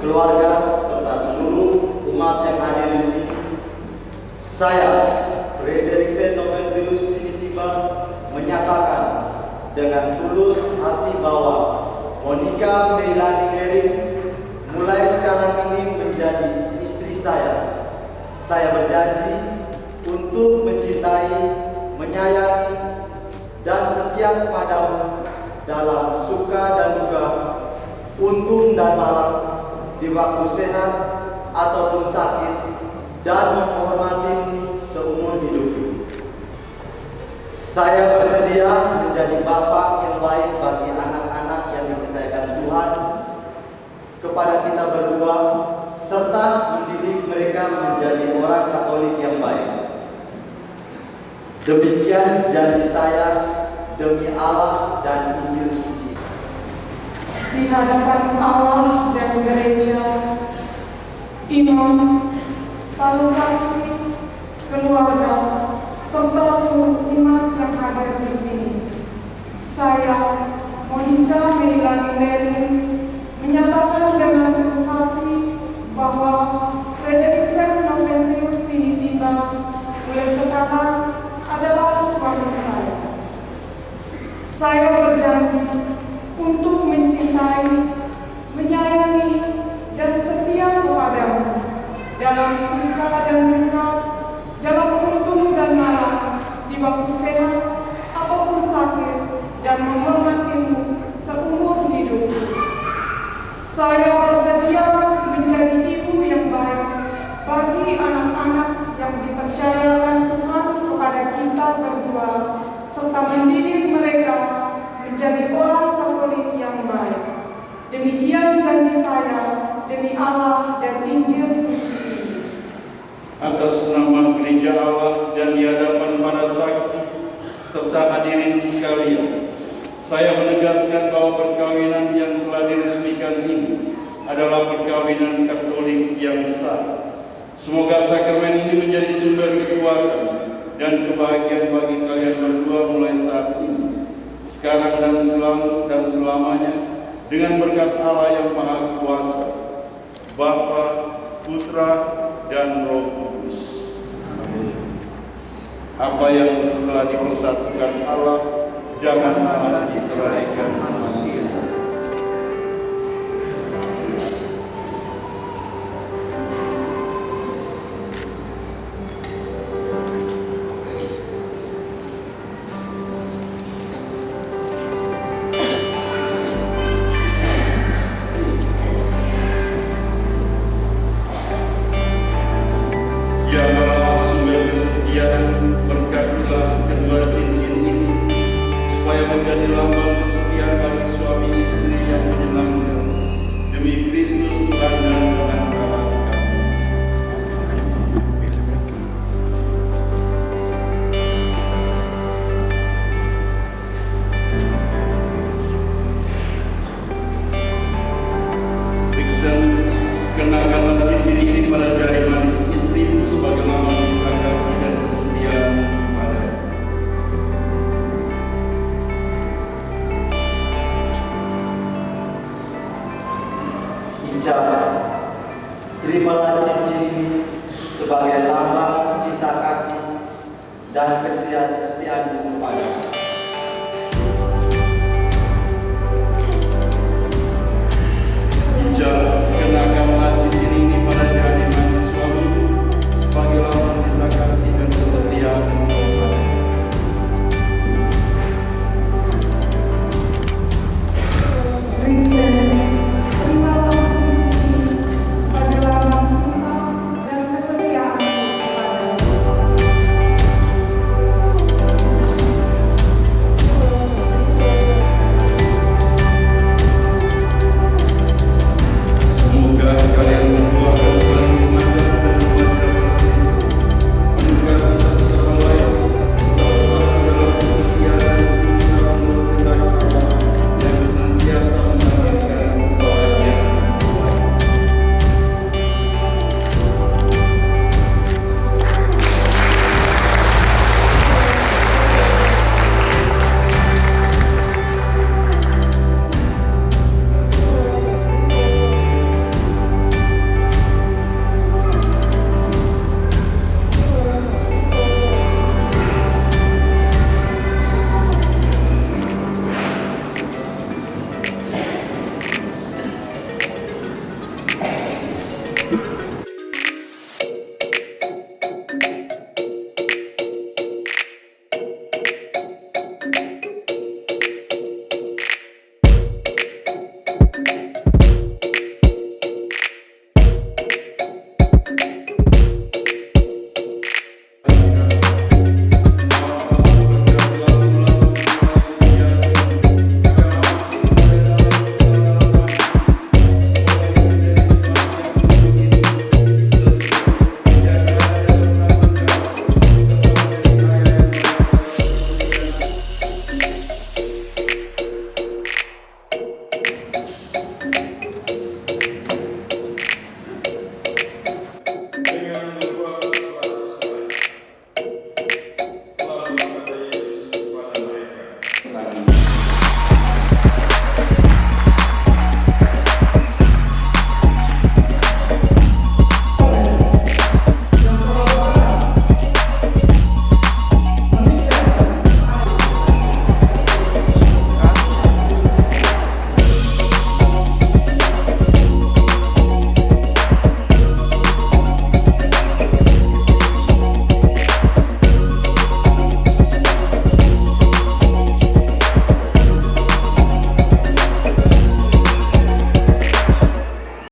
keluarga, serta seluruh umat yang hadir di sini. Saya, Frederick Novembrius Sinitiba, menyatakan dengan tulus hati bahwa Monica Meilani Nering mulai sekarang ini menjadi istri saya. Saya berjanji untuk mencintai, menyayangi, dan setia kepadamu dalam suka dan duka, untung dan malam, di waktu sehat ataupun sakit, dan menghormatimu seumur hidup. Saya bersedia menjadi bapak yang baik bagi anak-anak yang dipercayakan Tuhan kepada kita berdua serta mendidik mereka menjadi orang Katolik yang baik. Demikian janji saya demi Allah dan Injil. Di hadapan Allah dan gereja, imam, para saksi, keluarga, serta seluruh umat yang hadir di sini. Saya, Monica Meilani Lerin, menyatakan dengan tulus hati bahwa Frederickson Novembrius Sinitiba mulai sekarang adalah suami saya. Saya berjanji untuk mencintai, menyayangi, dan setia kepadamu dalam suka dan duka, dalam untung dan malam, di waktu sehat ataupun sakit, dan menghormatimu seumur hidup. Saya demi Allah dan Injil suci atas nama gereja Allah dan di hadapan para saksi serta hadirin sekalian. Saya menegaskan bahwa perkawinan yang telah diresmikan ini adalah perkawinan Katolik yang sah. Semoga sakramen ini menjadi sumber kekuatan dan kebahagiaan bagi kalian berdua mulai saat ini, sekarang dan selalu dan selamanya, dengan berkat Allah yang Maha Kuasa, Bapa, Putra, dan Roh Kudus. Apa yang telah dipersatukan Allah, jangan Allah diceraikan manusia. Menjadi lambang kesetiaan bagi suami istri yang menyenangkan